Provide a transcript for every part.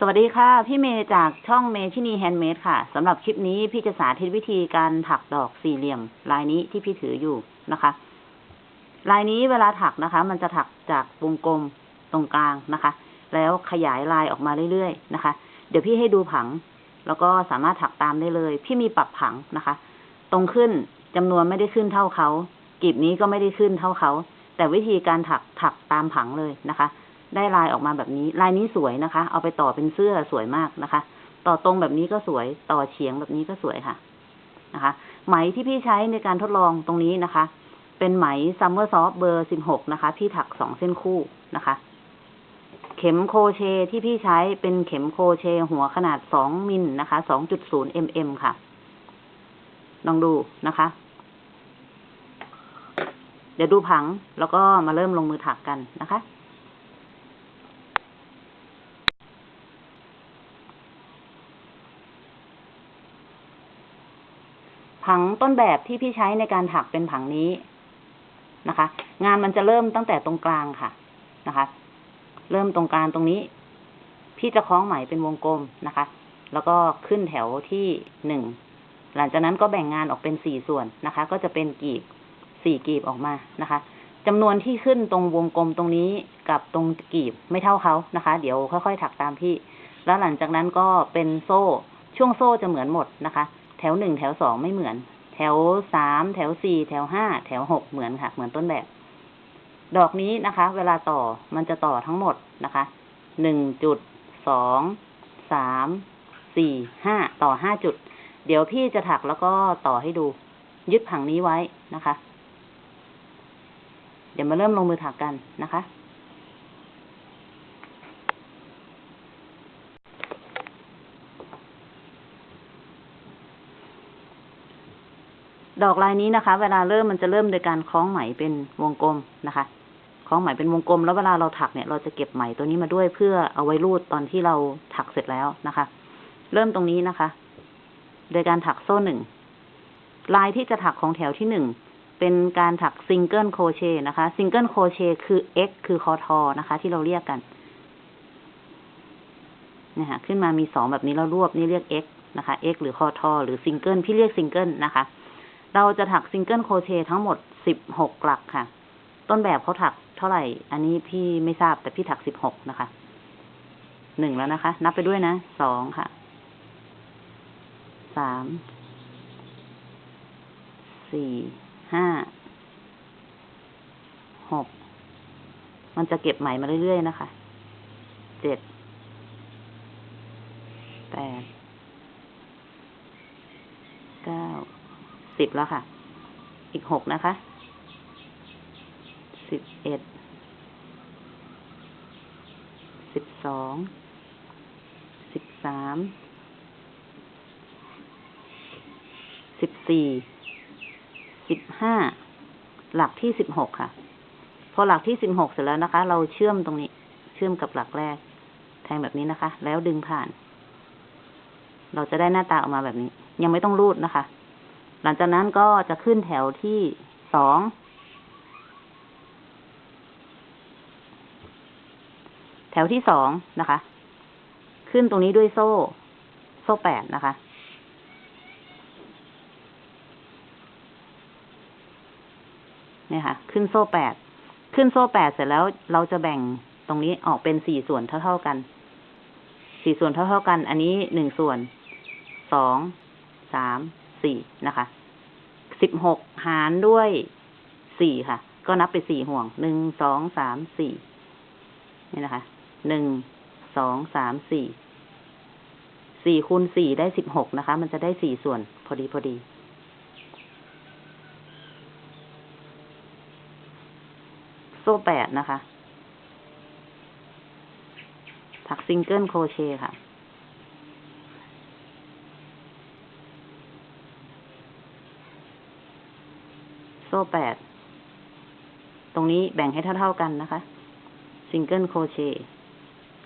สวัสดีค่ะ พี่เมย์จากช่องเมทินีแฮนด์เมดค่ะสำหรับคลิปนี้พี่จะสาธิตวิธีการถักดอกสี่เหลี่ยม ลายนี้ที่พี่ถืออยู่นะคะ ลายนี้เวลาถักนะคะ มันจะถักจากวงกลมตรงกลางนะคะ แล้วขยายลายออกมาเรื่อยๆนะคะ เดี๋ยวพี่ให้ดูผัง แล้วก็สามารถถักตามได้เลย พี่มีปรับผังนะคะ ตรงขึ้นจำนวนไม่ได้ขึ้นเท่าเขากลีบนี้ก็ไม่ได้ขึ้นเท่าเขาแต่วิธีการถักถักตามผังเลยนะคะ ได้ลายออกมาแบบนี้ ลายนี้สวยนะคะ เอาไปต่อเป็นเสื้อสวยมากนะคะ ต่อตรงแบบนี้ก็สวย ต่อเฉียงแบบนี้ก็สวยค่ะ นะคะ ไหมที่พี่ใช้ในการทดลองตรงนี้นะคะ เป็นไหม Summer Soft เบอร์สิบหกนะคะ พี่ถักสองเส้นคู่นะคะ เข็มโครเชต์ที่พี่ใช้เป็นเข็มโครเชต์หัวขนาดสองมิลนะคะสองจุดศูนย์มมค่ะ ลองดูนะคะ เดี๋ยวดูผังแล้วก็มาเริ่มลงมือถักกันนะคะ ผังต้นแบบที่พี่ใช้ในการถักเป็นผังนี้นะคะ งานมันจะเริ่มตั้งแต่ตรงกลางค่ะนะคะ เริ่มตรงกลางตรงนี้ พี่จะคล้องไหมเป็นวงกลมนะคะ แล้วก็ขึ้นแถวที่หนึ่งหลังจากนั้นก็แบ่งงานออกเป็นสี่ส่วนนะคะ ก็จะเป็นกีบสี่กีบออกมานะคะจำนวนที่ขึ้นตรงวงกลมตรงนี้กับตรงกีบไม่เท่าเขานะคะ เดี๋ยวค่อยๆถักตามพี่ แล้วหลังจากนั้นก็เป็นโซ่ ช่วงโซ่จะเหมือนหมดนะคะ วหนึ่งแถวสองไม่เหมือน แถวสามแถวสี่แถวห้าแถวหกเหมือนค่ะ เหมือนต้นแบบ ดอกนี้นะคะ เวลาต่อมันจะต่อทั้งหมดนะคะหนึ่งจุดสองสามสี่ห้าต่อห้าจุด เดี๋ยวพี่จะถักแล้วก็ต่อให้ดู ยึดผังนี้ไว้นะคะ เดี๋ยวมาเริ่มลงมือถักกันนะคะ ดอกลายนี้นะคะ เวลาเริ่มมันจะเริ่มโดยการคล้องไหมเป็นวงกลมนะคะ คล้องไหมเป็นวงกลม แล้วเวลาเราถักเนี่ย เราจะเก็บไหมตัวนี้มาด้วยเพื่อเอาไว้รูดตอนที่เราถักเสร็จแล้วนะคะ เริ่มตรงนี้นะคะ โดยการถักโซ่หนึ่งลายที่จะถักของแถวที่หนึ่งเป็นการถัก single crochet นะคะ single crochet คือ x คือคอทอนะคะ ที่เราเรียกกันนี่ค่ะขึ้นมามีสองแบบนี้เรารวบนี่เรียก x นะคะ x หรือคอทอหรือซิงเกิลพี่เรียกซิงเกิลนะคะ เราจะถัก single crochet ทั้งหมดสิบหกหลักค่ะ ต้นแบบเขาถักเท่าไหร่ อันนี้พี่ไม่ทราบแต่พี่ถักสิบหกนะคะหนึ่งแล้วนะคะ นับไปด้วยนะสองค่ะสามสี่ห้าหกมันจะเก็บไหมมาเรื่อยๆนะคะเจ็ด แปด เก้า สิบแล้วค่ะ อีกหกนะคะ สิบเอ็ด สิบสอง สิบสาม สิบสี่ สิบห้า หลักที่สิบหกค่ะ พอหลักที่สิบหกเสร็จแล้วนะคะ เราเชื่อมตรงนี้ เชื่อมกับหลักแรก แทงแบบนี้นะคะ แล้วดึงผ่าน เราจะได้หน้าตาออกมาแบบนี้ ยังไม่ต้องรูดนะคะ หลังจากนั้นก็จะขึ้นแถวที่สอง แถวที่สองนะคะ ขึ้นตรงนี้ด้วยโซ่ โซ่แปดนะคะ เนี่ยค่ะ ขึ้นโซ่แปด ขึ้นโซ่แปดเสร็จแล้วเราจะแบ่งตรงนี้ออกเป็นสี่ส่วนเท่า ๆกัน สี่ส่วนเท่า ๆกัน อันนี้หนึ่งส่วน สอง สาม สี่นะคะ สิบหกหารด้วยสี่ค่ะ ก็นับไปสี่ห่วง หนึ่ง สอง สาม สี่ นี่นะคะ หนึ่ง สอง สาม สี่ สี่คูณสี่ได้สิบหกนะคะ มันจะได้สี่ส่วนพอดีพอดี โซ่แปดนะคะ ถัก single crochet ค่ะ โซ่แปด ตรงนี้แบ่งให้เท่าๆกันนะคะ single crochet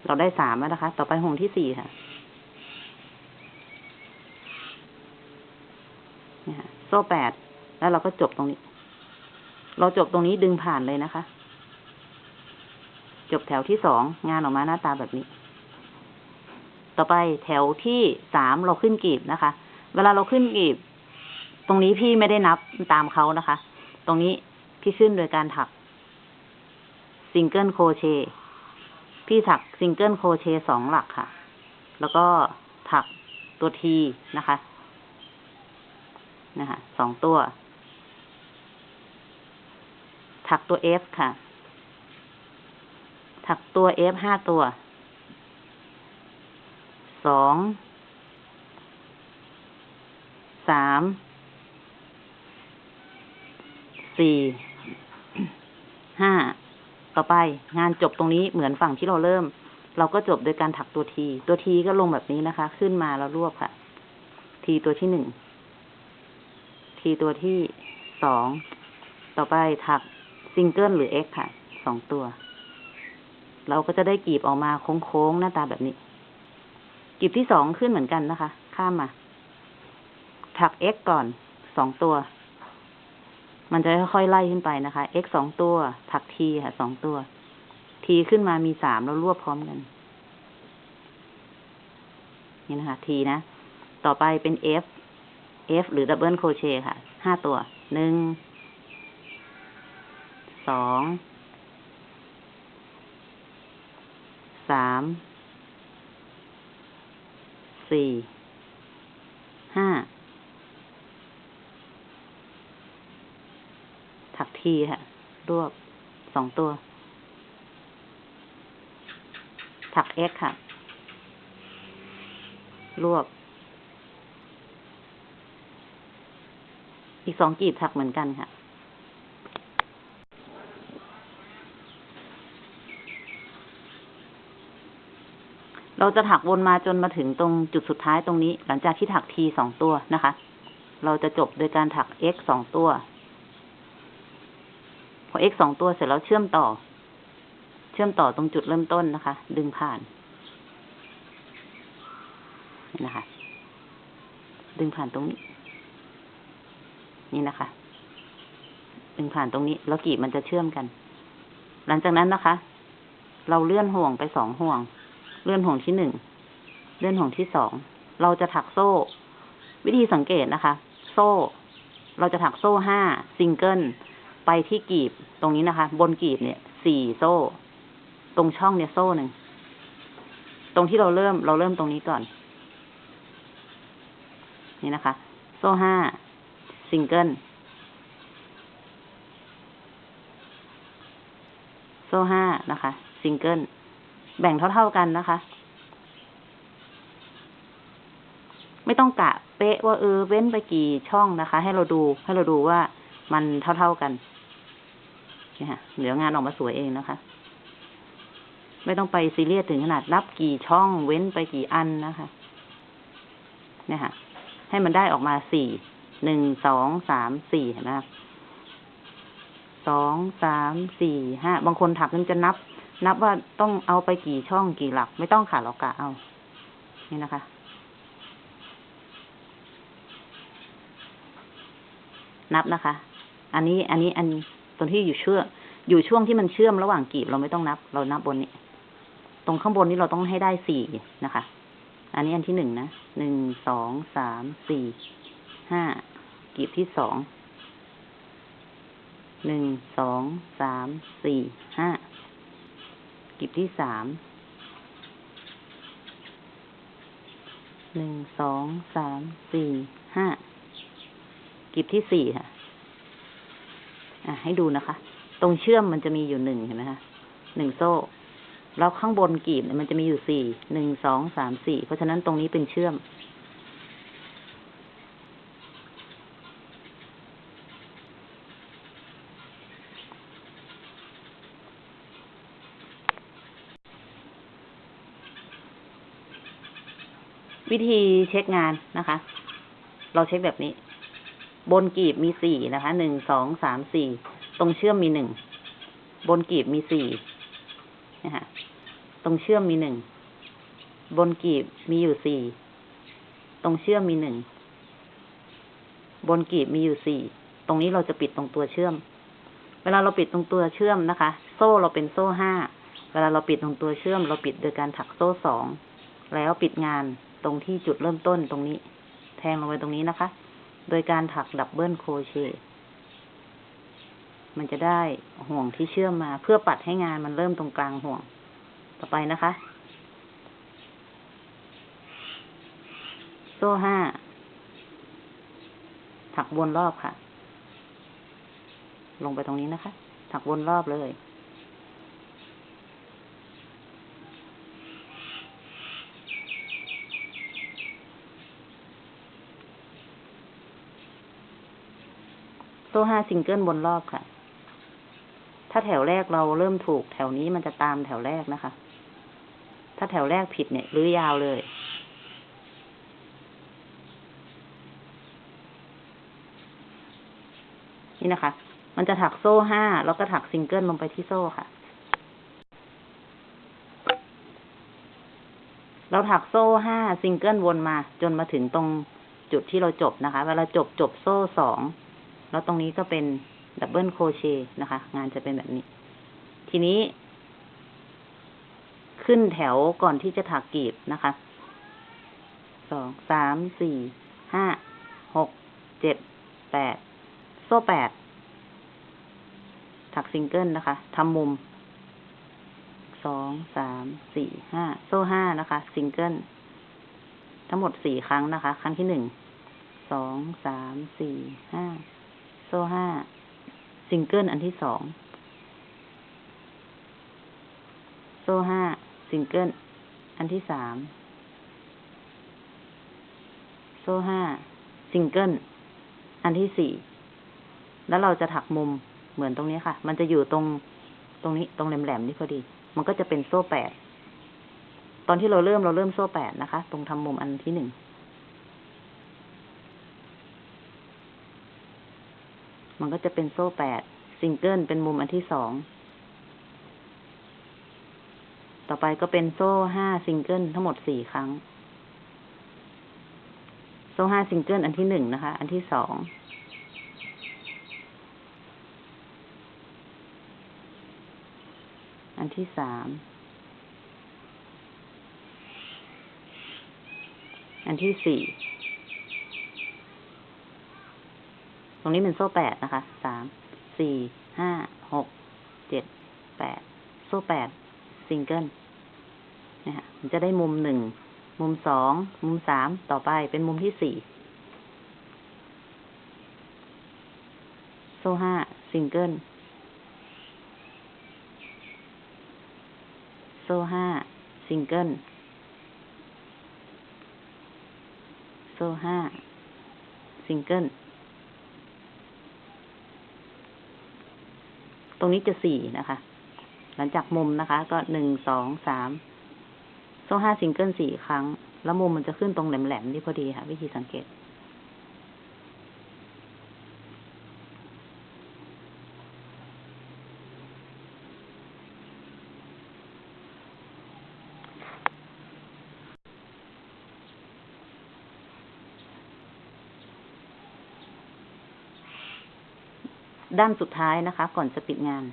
เราได้สามแล้วนะคะ ต่อไปห่วงที่สี่ค่ะนี่ค่ะโซ่แปด แล้วเราก็จบตรงนี้ เราจบตรงนี้ดึงผ่านเลยนะคะ จบแถวที่สอง งานออกมาหน้าตาแบบนี้ ต่อไปแถวที่สามเราขึ้นกลีบนะคะ เวลาเราขึ้นกลีบ ตรงนี้พี่ไม่ได้นับตามเขานะคะ ตรงนี้พี่ขึ้นโดยการถัก single crochet พี่ถัก single crochet สองหลักค่ะ แล้วก็ถักตัวทีนะคะนะคะสองตัว ถักตัว F ค่ะ ถักตัว F ห้าตัวสองสาม สี่ห้าต่อไปงานจบตรงนี้เหมือนฝั่งที่เราเริ่ม เราก็จบโดยการถักตัวที ตัวทีก็ลงแบบนี้นะคะ ขึ้นมาแล้วรวบค่ะ ทีตัวที่หนึ่งทีตัวที่สองต่อไปถักซิงเกิลหรือ X ค่ะสองตัว เราก็จะได้กีบออกมาโค้งๆหน้าตาแบบนี้ กีบที่สองขึ้นเหมือนกันนะคะ ข้ามมา ถัก X ก่อนสองตัว มันจะค่อยๆไล่ขึ้นไปนะคะ X สองตัว ถัก T ค่ะสองตัว T ขึ้นมามีสามแล้วรวบพร้อมกัน นี่นะคะ T นะ ต่อไปเป็น F F หรือดับเบิลโคเชค่ะ ห้าตัว หนึ่ง สอง สาม สี่ ห้า ถัก ทีค่ะ รวบสองตัว ถัก X ค่ะ รวบ อีกสองกีบถักเหมือนกันค่ะเราจะถักวนมาจนมาถึงตรงจุดสุดท้ายตรงนี้ หลังจากที่ถักทีสองตัวนะคะ เราจะจบโดยการถัก x สองตัว x สองตัวเสร็จแล้วเชื่อมต่อ เชื่อมต่อตรงจุดเริ่มต้นนะคะ ดึงผ่านนี่นะคะ ดึงผ่านตรงนี้ นี่นะคะ ดึงผ่านตรงนี้ แล้วกีบมันจะเชื่อมกัน หลังจากนั้นนะคะ เราเลื่อนห่วงไปสองห่วง เลื่อนห่วงที่หนึ่ง เลื่อนห่วงที่สอง เราจะถักโซ่ วิธีสังเกตนะคะ โซ่ เราจะถักโซ่ห้าซิงเกิล ไปที่กีบตรงนี้นะคะ บนกีบเนี่ยสี่โซ่ ตรงช่องเนี่ยโซ่หนึ่งตรงที่เราเริ่มเราเริ่มตรงนี้ก่อน นี่นะคะ โซ่ห้าซิงเกิลโซ่ห้านะคะซิงเกิลแบ่งเท่าๆกันนะคะ ไม่ต้องกะเป๊ะว่าเออเว้นไปกี่ช่องนะคะ ให้เราดูให้เราดูว่ามันเท่าๆกัน นี่ค่ะเดี๋ยวงานออกมาสวยเองนะคะ ไม่ต้องไปซีเรียสถึงขนาดนับกี่ช่องเว้นไปกี่อันนะคะเนี่ยค่ะ ให้มันได้ออกมาสี่ หนึ่ง สอง สาม สี่เห็นไหมคะสอง สาม สี่ ห้า บางคนถักมันจะนับ นับว่าต้องเอาไปกี่ช่องกี่หลัก ไม่ต้องขาดหรอกกะเอา นี่นะคะ นับนะคะ อันนี้ อันนี้ อันตรงที่อยู่เชื่อ อยู่ช่วงที่มันเชื่อมระหว่างกลีบเราไม่ต้องนับ เรานับบนนี้ ตรงข้างบนนี้เราต้องให้ได้สี่นะคะ อันนี้อันที่หนึ่งนะหนึ่งสองสามสี่ห้ากลีบที่สองหนึ่งสองสามสี่ห้ากลีบที่สามหนึ่งสองสามสี่ห้ากลีบที่สี่ค่ะ อะ ให้ดูนะคะ ตรงเชื่อมมันจะมีอยู่หนึ่งเห็นไหมคะหนึ่งโซ่ แล้วข้างบนกีบเนี่ยมันจะมีอยู่สี่หนึ่งสองสามสี่เพราะฉะนั้นตรงนี้เป็นเชื่อม วิธีเช็คงานนะคะ เราเช็คแบบนี้ บนกีบมีสี่นะคะหนึ่งสองสามสี่ ตรงเชื่อมมีหนึ่ง บนกลีบมีสี่นะคะตรงเชื่อมมีหนึ่ง บนกลีบมีอยู่สี่ ตรงเชื่อมมีหนึ่ง บนกลีบมีอยู่สี่ ตรงนี้เราจะปิดตรงตัวเชื่อม เวลาเราปิดตรงตัวเชื่อมนะคะ โซ่เราเป็นโซ่ห้า เวลาเราปิดตรงตัวเชื่อม เราปิดโดยการถักโซ่สอง แล้วปิดงานตรงที่จุดเริ่มต้นตรงนี้ แทงลงไปตรงนี้นะคะ โดยการถักดับเบิลโครเชต์ มันจะได้ห่วงที่เชื่อมมา เพื่อปัดให้งานมันเริ่มตรงกลางห่วง ต่อไปนะคะ โซ่ห้า ถักวนรอบค่ะ ลงไปตรงนี้นะคะ ถักวนรอบเลยโซ่ห้าซิงเกิลบนรอบค่ะ แถวแรกเราเริ่มถูก แถวนี้มันจะตามแถวแรกนะคะ ถ้าแถวแรกผิดเนี่ยรื้อยาวเลยนี่นะคะ มันจะถักโซ่ห้า แล้วก็ถักซิงเกิลลงไปที่โซ่ค่ะ เราถักโซ่ห้าซิงเกิลวนมา จนมาถึงตรงจุดที่เราจบนะคะ เวลาจบจบโซ่สอง แล้วตรงนี้ก็เป็น double crochet นะคะ งานจะเป็นแบบนี้ ทีนี้ ขึ้นแถวก่อนที่จะถักกลีบนะคะสองสามสี่ห้าหกเจ็ดแปดโซ่แปดถักซิงเกิลนะคะทำมุมสองสามสี่ห้าโซ่ห้านะคะ ซิงเกิลทั้งหมดสี่ครั้งนะคะ ครั้งที่หนึ่งสองสามสี่ห้าโซ่ห้า ซิงเกิลอันที่สอง โซ่ห้าซิงเกิลอันที่สาม โซ่ห้าซิงเกิลอันที่สี่ แล้วเราจะถักมุมเหมือนตรงนี้ค่ะ มันจะอยู่ตรงตรงนี้ตรงแหลมๆนี่พอดี มันก็จะเป็นโซ่แปด ตอนที่เราเริ่มเราเริ่มโซ่แปดนะคะ ตรงทำมุมอันที่หนึ่ง มันก็จะเป็นโซ่แปดซิงเกิลเป็นมุมอันที่สอง ต่อไปก็เป็นโซ่ห้าซิงเกิลทั้งหมดสี่ครั้ง โซ่ห้าซิงเกิลอันที่หนึ่งนะคะ อันที่สอง อันที่สาม อันที่สี่ ตรงนี้เป็นโซ่แปดนะคะ สาม สี่ ห้า หก เจ็ด แปด โซ่แปด ซิงเกิลนะฮะมันจะได้มุมหนึ่ง มุมสอง มุมสาม ต่อไปเป็นมุมที่สี่ โซ่ห้า ซิงเกิล โซ่ห้า ซิงเกิล โซ่ห้า ซิงเกิล ตรงนี้จะสี่นะคะ หลังจากมุมนะคะ ก็หนึ่งสองสามโซ่ห้าซิงเกิลสี่ครั้ง แล้วมุมมันจะขึ้นตรงแหลมๆนี่พอดีค่ะ วิธีสังเกต ด้านสุดท้ายนะคะ ก่อนจะปิดงาน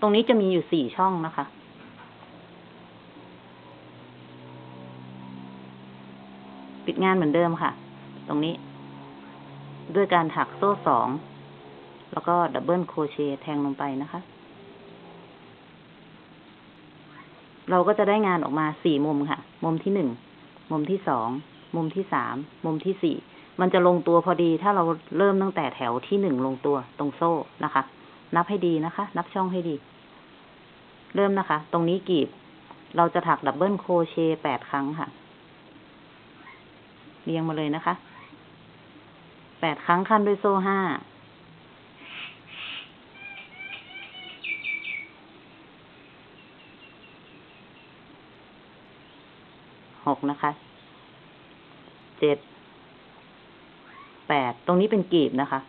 ตรงนี้จะมีอยู่สี่ช่องนะคะปิดงานเหมือนเดิมค่ะ ตรงนี้ ด้วยการถักโซ่สอง แล้วก็ดับเบิลโครเชต์แทงลงไปนะคะ เราก็จะได้งานออกมาสี่มุมค่ะ มุมที่หนึ่ง มุมที่สอง มุมที่สาม มุมที่สี่ มันจะลงตัวพอดีถ้าเราเริ่มตั้งแต่แถวที่หนึ่งลงตัวตรงโซ่นะคะ นับให้ดีนะคะ นับช่องให้ดี เริ่มนะคะ ตรงนี้กลีบ เราจะถัก double crochet แปดครั้งค่ะ เรียงมาเลยนะคะ แปดครั้งคั่นด้วยโซ่ห้า หกนะคะ เจ็ด แปด ตรงนี้เป็นกลีบนะคะ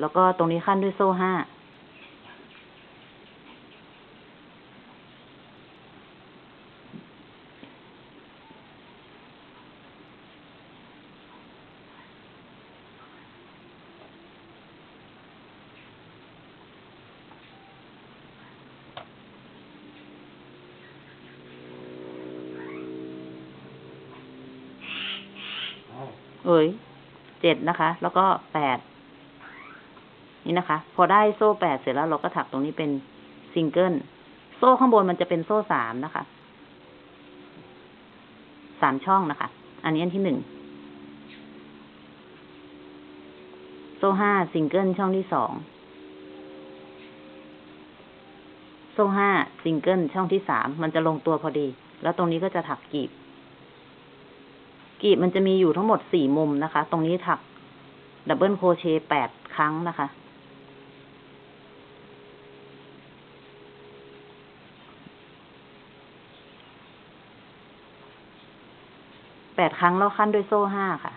แล้วก็ตรงนี้ขั้นด้วยโซ่ห้า เอ้ยเจ็ดนะคะ แล้วก็แปดนี่นะคะ พอได้โซ่แปดเสร็จแล้วเราก็ถักตรงนี้เป็นซิงเกิลโซ่ข้างบนมันจะเป็นโซ่สามนะคะสามช่องนะคะ อันนี้อันที่หนึ่งโซ่ห้าซิงเกิลช่องที่สองโซ่ห้าซิงเกิลช่องที่สามมันจะลงตัวพอดี แล้วตรงนี้ก็จะถักกีบ กีบมันจะมีอยู่ทั้งหมดสี่มุมนะคะ ตรงนี้ถักดับเบิลโครเชต์แปดครั้งนะคะ แปดครั้งแล้วขั้นด้วยโซ่ห้าค่ะ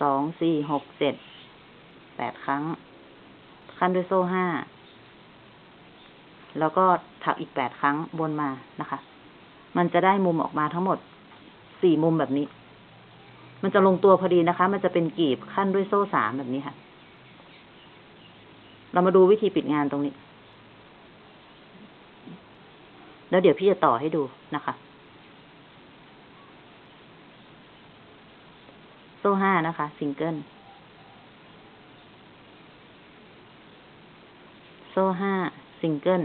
สอง สี่ หก เจ็ด แปดครั้ง ขั้นด้วยโซ่ห้า แล้วก็ถักอีกแปดครั้งบนมานะคะ มันจะได้มุมออกมาทั้งหมดสี่มุมแบบนี้ มันจะลงตัวพอดีนะคะ มันจะเป็นกีบขั้นด้วยโซ่สามแบบนี้ค่ะ เรามาดูวิธีปิดงานตรงนี้ แล้วเดี๋ยวพี่จะต่อให้ดูนะคะ โซ่ห้านะคะ ซิงเกิล โซ่ห้าซิงเกิล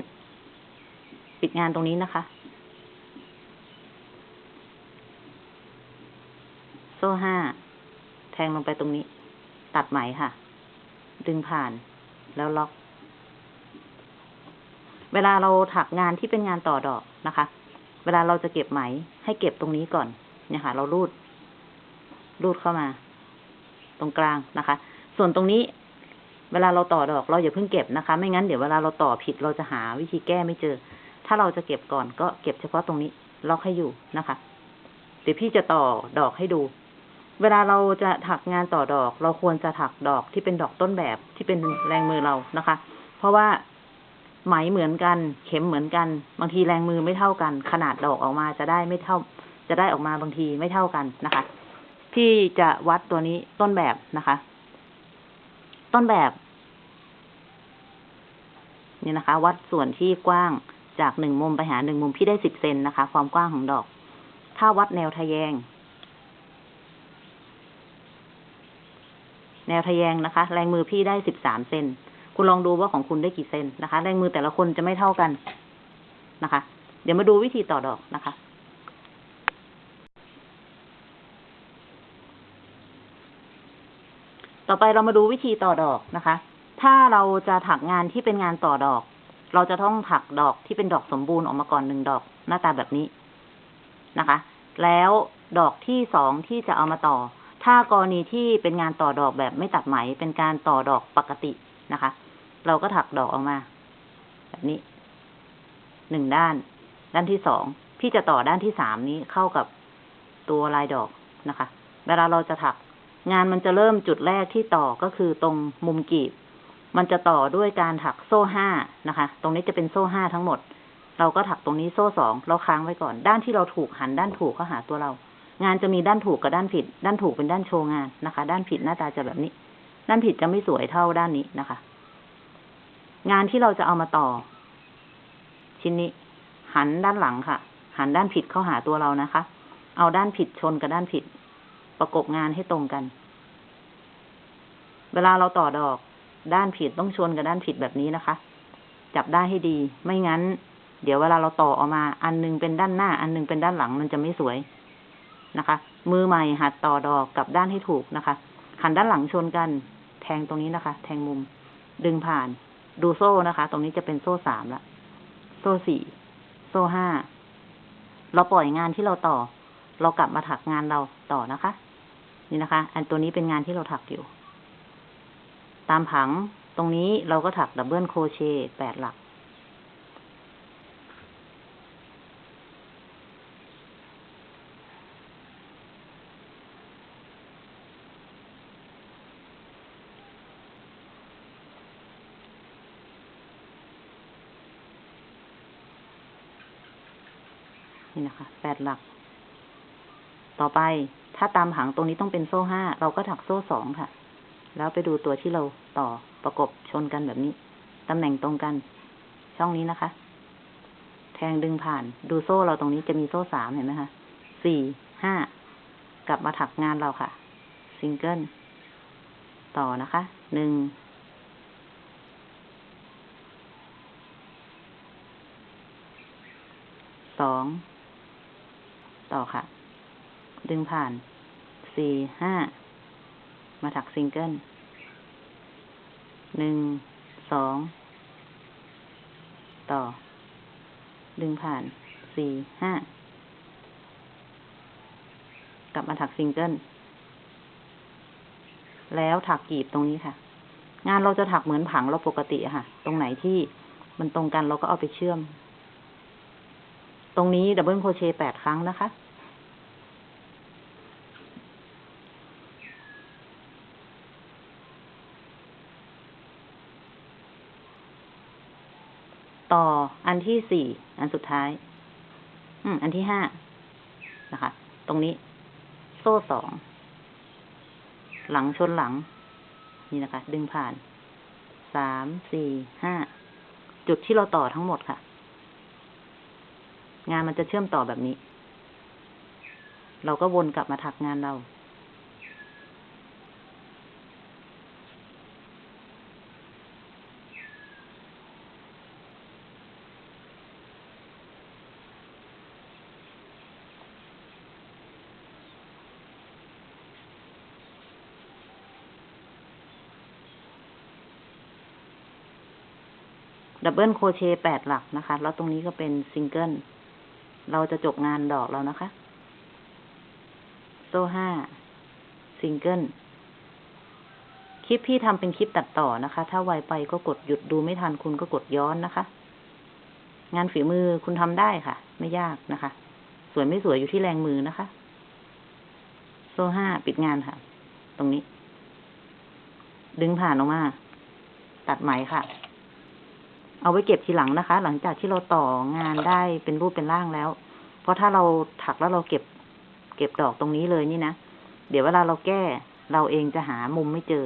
ปิดงานตรงนี้นะคะ โซ่ห้า แทงลงไปตรงนี้ ตัดไหมค่ะ ดึงผ่าน แล้วล็อก เวลาเราถักงานที่เป็นงานต่อดอกนะคะ เวลาเราจะเก็บไหม ให้เก็บตรงนี้ก่อน เนี่ยค่ะ เรารูดรูดเข้ามา ตรงกลางนะคะ ส่วนตรงนี้ เวลาเราต่อดอก เราอย่าเพิ่งเก็บนะคะ ไม่งั้นเดี๋ยวเวลาเราต่อผิดเราจะหาวิธีแก้ไม่เจอ ถ้าเราจะเก็บก่อนก็เก็บเฉพาะตรงนี้ ล็อกให้อยู่นะคะเดี๋ยวพี่จะต่อดอกให้ดู เวลาเราจะถักงานต่อดอก เราควรจะถักดอกที่เป็นดอกต้นแบบที่เป็นแรงมือเรานะคะ เพราะว่าไหมเหมือนกัน เข็มเหมือนกัน บางทีแรงมือไม่เท่ากัน ขนาดดอกออกมาจะได้ไม่เท่า จะได้ออกมาบางทีไม่เท่ากันนะคะ พี่จะวัดตัวนี้ต้นแบบนะคะ ต้นแบบ นี่นะคะ วัดส่วนที่กว้างจากหนึ่งมุมไปหาหนึ่งมุมพี่ได้สิบเซนนะคะ ความกว้างของดอก ถ้าวัดแนวทะแยง แนวทะแยงนะคะ แรงมือพี่ได้สิบสามเซนคุณลองดูว่าของคุณได้กี่เซนนะคะ แรงมือแต่ละคนจะไม่เท่ากันนะคะ เดี๋ยวมาดูวิธีต่อดอกนะคะ ต่อไปเรามาดูวิธีต่อดอกนะคะ ถ้าเราจะถักงานที่เป็นงานต่อดอก เราจะต้องถักดอกที่เป็นดอกสมบูรณ์ออกมาก่อนหนึ่งดอก หน้าตาแบบนี้นะคะ แล้วดอกที่สองที่จะเอามาต่อ ถ้ากรณีที่เป็นงานต่อดอกแบบไม่ตัดไหมเป็นการต่อดอกปกตินะคะ เราก็ถักดอกออกมา แบบนี้หนึ่งด้าน ด้านที่สองพี่จะต่อด้านที่สามนี้เข้ากับตัวลายดอกนะคะ เวลาเราจะถัก งานมันจะเริ่มจุดแรกที่ต่อก็คือตรงมุมกีบ มันจะต่อด้วยการถักโซ่ห้านะคะ ตรงนี้จะเป็นโซ่ห้าทั้งหมด เราก็ถักตรงนี้โซ่สองเราค้างไว้ก่อน ด้านที่เราถูกหันด้านถูกเข้าหาตัวเรา งานจะมีด้านถูกกับด้านผิด ด้านถูกเป็นด้านโชว์งานนะคะ ด้านผิดหน้าตาจะแบบนี้ ด้านผิดจะไม่สวยเท่าด้านนี้นะคะ งานที่เราจะเอามาต่อ ชิ้นนี้ หันด้านหลังค่ะ หันด้านผิดเข้าหาตัวเรานะคะ เอาด้านผิดชนกับด้านผิด ประกบงานให้ตรงกัน เวลาเราต่อดอก ด้านผิดต้องชนกับด้านผิดแบบนี้นะคะ จับได้ให้ดี ไม่งั้น เดี๋ยวเวลาเราต่อออกมา อันหนึงเป็นด้านหน้า อันหนึงเป็นด้านหลังมันจะไม่สวย นะคะ มือใหม่หัดต่อดอกกับด้านให้ถูกนะคะ หันด้านหลังชนกัน แทงตรงนี้นะคะ แทงมุม ดึงผ่าน ดูโซ่นะคะ ตรงนี้จะเป็นโซ่สามละ โซ่สี่ โซ่ห้า เราปล่อยงานที่เราต่อ เรากลับมาถักงานเราต่อนะคะ นี่นะคะ อันตัวนี้เป็นงานที่เราถักอยู่ ตามผัง ตรงนี้เราก็ถักดับเบิลโคเชต์แปดหลัก นี่นะคะแปดหลัก ต่อไปถ้าตามผังตรงนี้ต้องเป็นโซ่ห้าเราก็ถักโซ่สองค่ะ แล้วไปดูตัวที่เราต่อประกบชนกันแบบนี้ ตำแหน่งตรงกัน ช่องนี้นะคะ แทงดึงผ่าน ดูโซ่เราตรงนี้จะมีโซ่สามเห็นไหมคะสี่ห้ากลับมาถักงานเราค่ะ ซิงเกิล ต่อนะคะ หนึ่ง สอง ต่อค่ะ ดึงผ่านสี่ห้ามาถักซิงเกิลหนึ่งสองต่อ ดึงผ่านสี่ห้ากลับมาถักซิงเกิลแล้วถักกลีบตรงนี้ค่ะ งานเราจะถักเหมือนผังเราปกติค่ะ ตรงไหนที่มันตรงกันเราก็เอาไปเชื่อม ตรงนี้ double crochet แปดครั้งนะคะ ต่ออั นที่สี่อันสุดท้าย อืม อันที่ห้านะคะ ตรงนี้ โซ่สอง หลังชนหลัง นี่นะคะ ดึงผ่าน สาม สี่ ห้า จุดที่เราต่อทั้งหมดค่ะ งานมันจะเชื่อมต่อแบบนี้ เราก็วนกลับมาถักงานเรา double crochet แปดหลักนะคะ แล้วตรงนี้ก็เป็นซิงเกิล เราจะจบงานดอกเรานะคะ โซ่ห้าซิงเกิล คลิปพี่ทำเป็นคลิปตัดต่อนะคะ ถ้าไวไปก็กดหยุดดูไม่ทันคุณก็กดย้อนนะคะ งานฝีมือคุณทำได้ค่ะ ไม่ยากนะคะ สวยไม่สวยอยู่ที่แรงมือนะคะ โซ่ห้าปิดงานค่ะ ตรงนี้ ดึงผ่านออกมา ตัดไหมค่ะ เอาไว้เก็บทีหลังนะคะ หลังจากที่เราต่องานได้เป็นรูปเป็นร่างแล้ว เพราะถ้าเราถักแล้วเราเก็บ เก็บดอกตรงนี้เลยนี่นะ เดี๋ยวเวลาเราแก้ เราเองจะหามุมไม่เจอ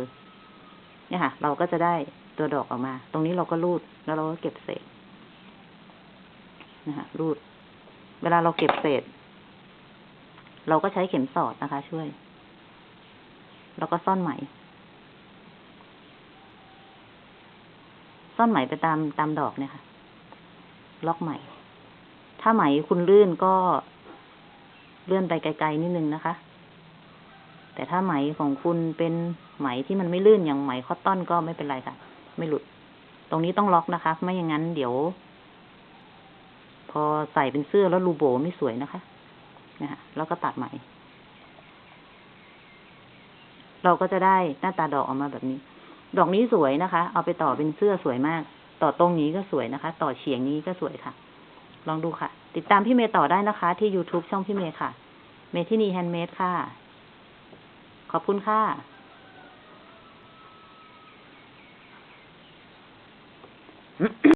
เนี่ยค่ะ เราก็จะได้ตัวดอกออกมา ตรงนี้เราก็รูดแล้วเราก็เก็บเศษนะคะรูด เวลาเราเก็บเศษ เราก็ใช้เข็มสอดนะคะ ช่วย แล้วก็ซ่อนไหม ซ่อนไหมไปตามตามดอกเนี่ยค่ะ ล็อกไหม ถ้าไหมคุณลื่นก็เลื่อนไปไกลๆนิดนึงนะคะ แต่ถ้าไหมของคุณเป็นไหมที่มันไม่ลื่นอย่างไหมคอตตอนก็ไม่เป็นไรค่ะ ไม่หลุด ตรงนี้ต้องล็อกนะคะ ไม่อย่างนั้นเดี๋ยว พอใส่เป็นเสื้อแล้วรูโบไม่สวยนะคะนะฮะแล้วก็ตัดไหม เราก็จะได้หน้าตาดอกออกมาแบบนี้ ดอกนี้สวยนะคะ เอาไปต่อเป็นเสื้อสวยมาก ต่อตรงนี้ก็สวยนะคะ ต่อเฉียงนี้ก็สวยค่ะ ลองดูค่ะ ติดตามพี่เมย์ต่อได้นะคะ ที่ YouTube ช่องพี่เมย์ค่ะ เมทินี Handmade ค่ะ ขอบคุณค่ะ